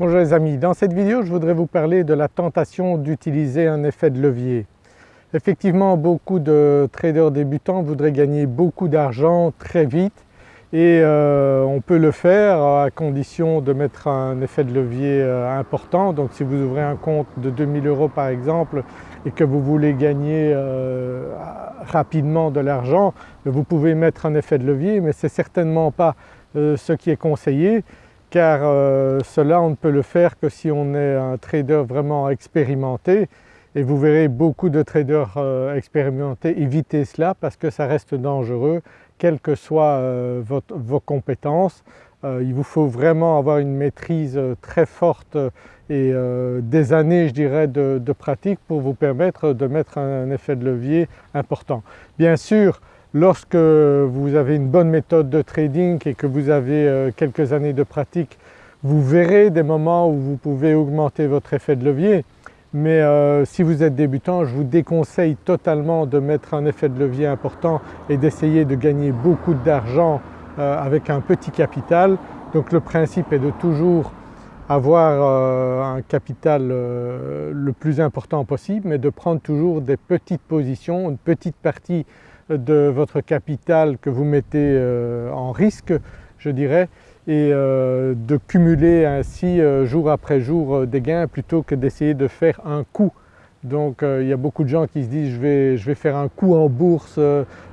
Bonjour les amis, dans cette vidéo je voudrais vous parler de la tentation d'utiliser un effet de levier. Effectivement beaucoup de traders débutants voudraient gagner beaucoup d'argent très vite et euh, on peut le faire à condition de mettre un effet de levier euh, important. Donc si vous ouvrez un compte de 2000 euros par exemple et que vous voulez gagner euh, rapidement de l'argent, vous pouvez mettre un effet de levier mais ce n'est certainement pas ce qui est conseillé car euh, cela on ne peut le faire que si on est un trader vraiment expérimenté et vous verrez beaucoup de traders euh, expérimentés éviter cela parce que ça reste dangereux quelles que soient euh, vos compétences. il vous faut vraiment avoir une maîtrise très forte et des années je dirais de, de, pratique pour vous permettre de mettre un effet de levier important. Bien sûr Lorsque vous avez une bonne méthode de trading et que vous avez euh, quelques années de pratique, vous verrez des moments où vous pouvez augmenter votre effet de levier mais euh, si vous êtes débutant je vous déconseille totalement de mettre un effet de levier important et d'essayer de gagner beaucoup d'argent euh, avec un petit capital. Donc le principe est de toujours avoir un capital le plus important possible mais de prendre toujours des petites positions, une petite partie de votre capital que vous mettez euh, en risque je dirais et euh, de cumuler ainsi euh, jour après jour des gains plutôt que d'essayer de faire un coup. Donc il y a beaucoup de gens qui se disent je vais, je vais faire un coup en bourse,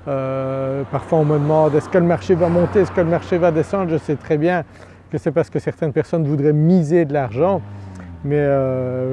parfois on me demande est-ce que le marché va monter, est-ce que le marché va descendre, je sais très bien que c'est parce que certaines personnes voudraient miser de l'argent mais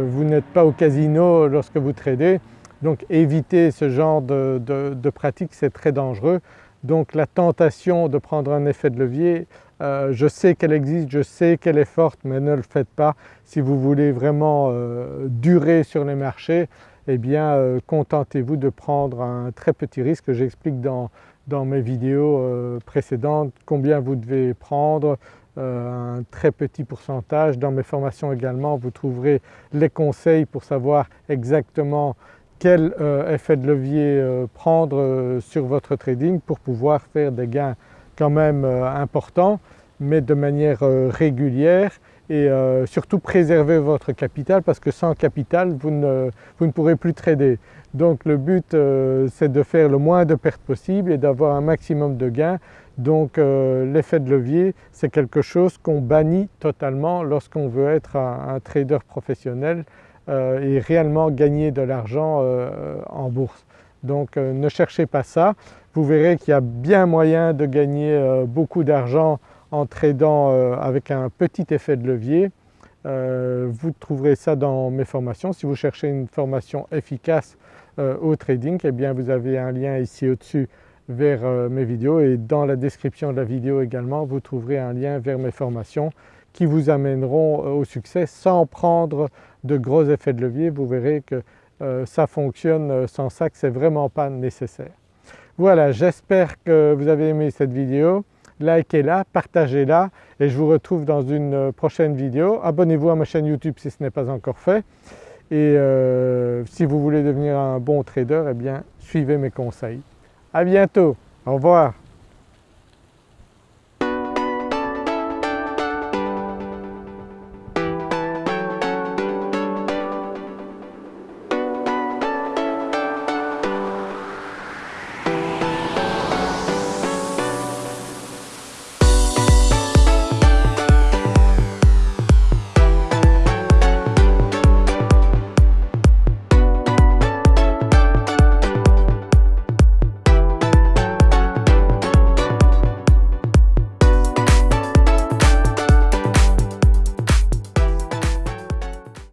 vous n'êtes pas au casino lorsque vous tradez donc éviter ce genre de, pratique c'est très dangereux. Donc la tentation de prendre un effet de levier, euh, je sais qu'elle existe, je sais qu'elle est forte mais ne le faites pas. Si vous voulez vraiment euh, durer sur les marchés, eh bien euh, contentez-vous de prendre un très petit risque. J'explique dans, mes vidéos précédentes combien vous devez prendre, un très petit pourcentage. Dans mes formations également vous trouverez les conseils pour savoir exactement quel euh, effet de levier euh, prendre euh, sur votre trading pour pouvoir faire des gains quand même importants mais de manière régulière et surtout préserver votre capital parce que sans capital vous ne, vous ne pourrez plus trader. Donc le but c'est de faire le moins de pertes possible et d'avoir un maximum de gains. Donc l'effet de levier c'est quelque chose qu'on bannit totalement lorsqu'on veut être un trader professionnel euh, et réellement gagner de l'argent euh, en bourse. Donc euh, ne cherchez pas ça, vous verrez qu'il y a bien moyen de gagner beaucoup d'argent en tradant avec un petit effet de levier. vous trouverez ça dans mes formations. Si vous cherchez une formation efficace au trading, eh bien vous avez un lien ici au-dessus vers mes vidéos et dans la description de la vidéo également vous trouverez un lien vers mes formations qui vous amèneront au succès sans prendre de gros effets de levier, vous verrez que euh, ça fonctionne euh, sans ça, que c'est vraiment pas nécessaire. Voilà, j'espère que vous avez aimé cette vidéo, likez-la, partagez-la et je vous retrouve dans une euh, prochaine vidéo. Abonnez-vous à ma chaîne YouTube si ce n'est pas encore fait et si vous voulez devenir un bon trader, eh bien suivez mes conseils. À bientôt, au revoir.